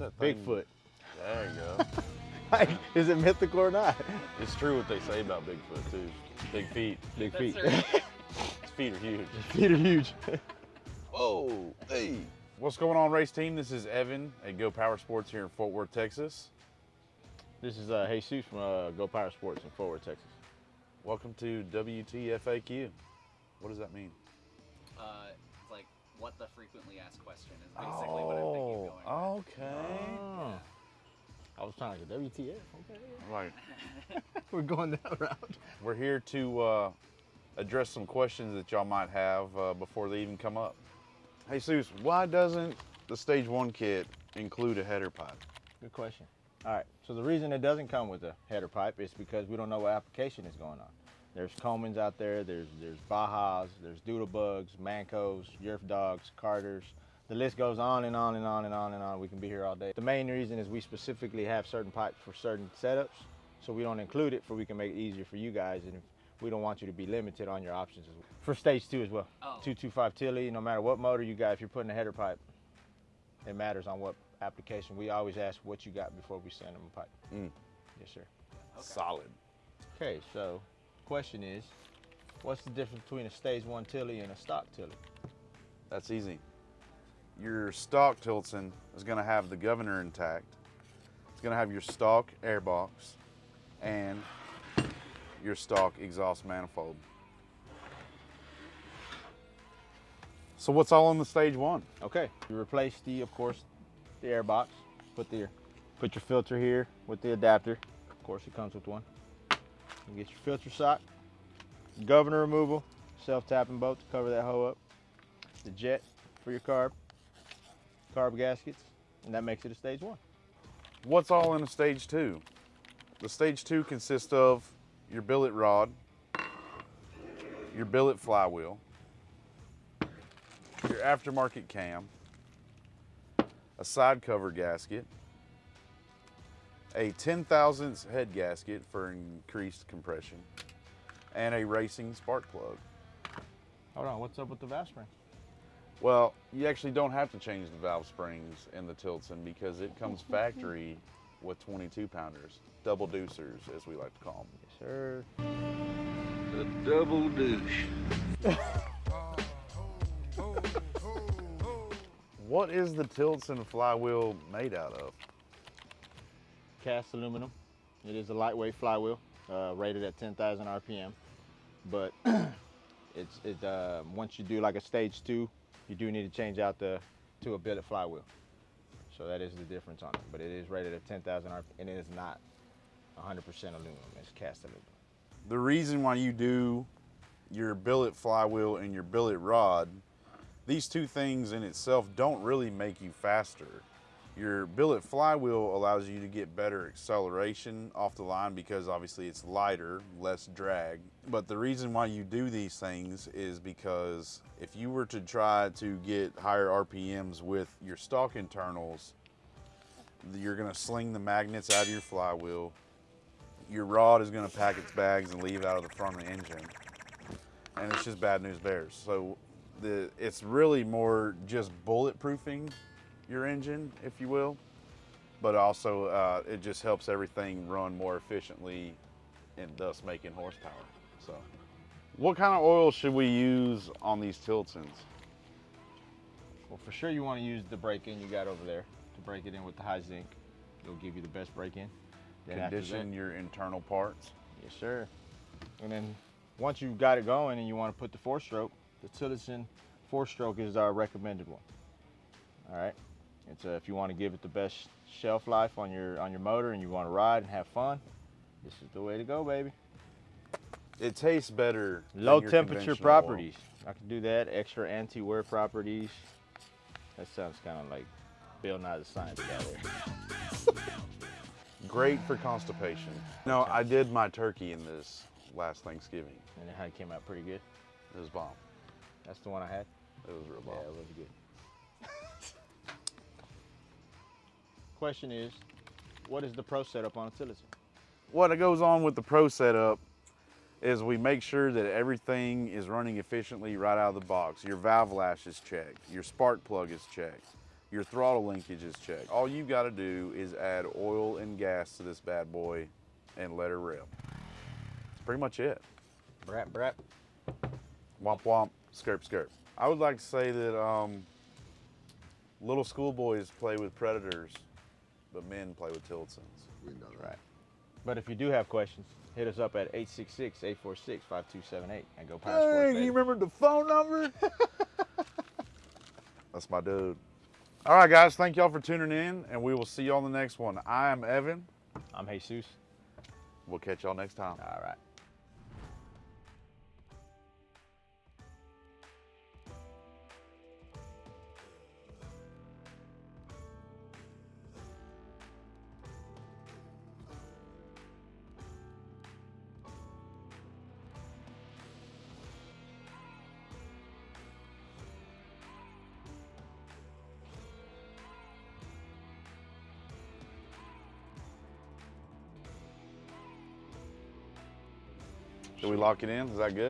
What's that thing? Bigfoot. There you go. Like, is it mythical or not? it's true what they say about Bigfoot too. Big feet. Big That's feet. right. His feet are huge. feet are huge. Whoa, hey. What's going on, race team? This is Evan at Go Power Sports here in Fort Worth, Texas. this is uh, Jesus from uh, Go Power Sports in Fort Worth, Texas. Welcome to WTFAQ. What does that mean? Uh, it's like what the frequently asked question is basically what I'm thinking going. Oh, with. Okay. Oh. I was trying to get WTF. Okay. Right. We're going that route. We're here to uh, address some questions that y'all might have uh, before they even come up. Hey, Seuss, why doesn't the Stage 1 kit include a header pipe? Good question. All right. So the reason it doesn't come with a header pipe is because we don't know what application is going on. There's Colemans out there. There's there's Bajas. There's Doodlebugs, Mancos, Yerf Dogs, Carters. The list goes on and on and on and on and on. We can be here all day. The main reason is we specifically have certain pipes for certain setups, so we don't include it for we can make it easier for you guys, and we don't want you to be limited on your options as well. For stage two as well. Oh. 225 Tilly, no matter what motor you got, if you're putting a header pipe, it matters on what application. We always ask what you got before we send them a pipe. Mm. Yes, sir. Solid. Okay, so question is, what's the difference between a stage one Tilly and a stock Tilly? That's easy. Your stock Tilson is going to have the governor intact. It's going to have your stock airbox and your stock exhaust manifold. So what's all on the stage one? Okay, you replace the, of course, the air box. Put the, put your filter here with the adapter. Of course, it comes with one. You get your filter sock, governor removal, self-tapping bolt to cover that hole up, the jet for your carb, carb gaskets, and that makes it a stage one. What's all in a stage two? The stage two consists of your billet rod, your billet flywheel, your aftermarket cam, a side cover gasket, a 10 thousandths head gasket for increased compression, and a racing spark plug. Hold on, what's up with the valve spring? Well, you actually don't have to change the valve springs in the Tilson because it comes factory with 22 pounders, double deucers as we like to call them. Yes, sir. The double douche. What is the Tilson flywheel made out of? cast aluminum. It is a lightweight flywheel, uh, rated at 10,000 RPM. But it's it uh, once you do like a stage two, you do need to change out the to a billet flywheel. So that is the difference on it. But it is rated at 10,000 RPM, and it is not 100% aluminum. It's cast aluminum. The reason why you do your billet flywheel and your billet rod, these two things in itself don't really make you faster. Your billet flywheel allows you to get better acceleration off the line because obviously it's lighter, less drag. But the reason why you do these things is because if you were to try to get higher RPMs with your stock internals, you're gonna sling the magnets out of your flywheel. Your rod is gonna pack its bags and leave out of the front of the engine. And it's just bad news bears. So the it's really more just bulletproofing your engine, if you will, but also uh, it just helps everything run more efficiently and thus making horsepower. So, what kind of oil should we use on these Tilsons? Well, for sure you want to use the break-in you got over there to break it in with the high zinc. It'll give you the best break-in. After that- Condition your internal parts. Yes, sir. And then once you've got it going and you want to put the four stroke, the Tillotson four stroke is our recommended one. All right. It's uh, if you want to give it the best shelf life on your on your motor and you want to ride and have fun, this is the way to go, baby. It tastes better. Low temperature conventional oil. properties. I can do that. Extra anti-wear properties. That sounds kind of like Bill Nye the Science Guy. Great for constipation. No, I did my turkey in this last Thanksgiving. And it had- came out pretty good. It was bomb. That's the one I had. It was real bomb. Yeah, it was good. Question is, what is the pro setup on a Tillotson? what goes on with the pro setup is we make sure that everything is running efficiently right out of the box. Your valve lash is checked, your spark plug is checked, Your throttle linkage is checked. All you've got to do is add oil and gas to this bad boy and let her rip. That's pretty much it. Brat, brat. Womp womp, skirp skirp. I would like to say that um, little schoolboys play with predators, but men play with Tillotson. We know that. Right. But if you do have questions, hit us up at 866-846-5278 and go power sports. Dang, baby. you remember the phone number? That's my dude. All right, guys, thank y'all for tuning in, and we will see y'all on the next one. I am Evan. I'm Jesus. We'll catch y'all next time. All right. Did we lock it in? Is that good?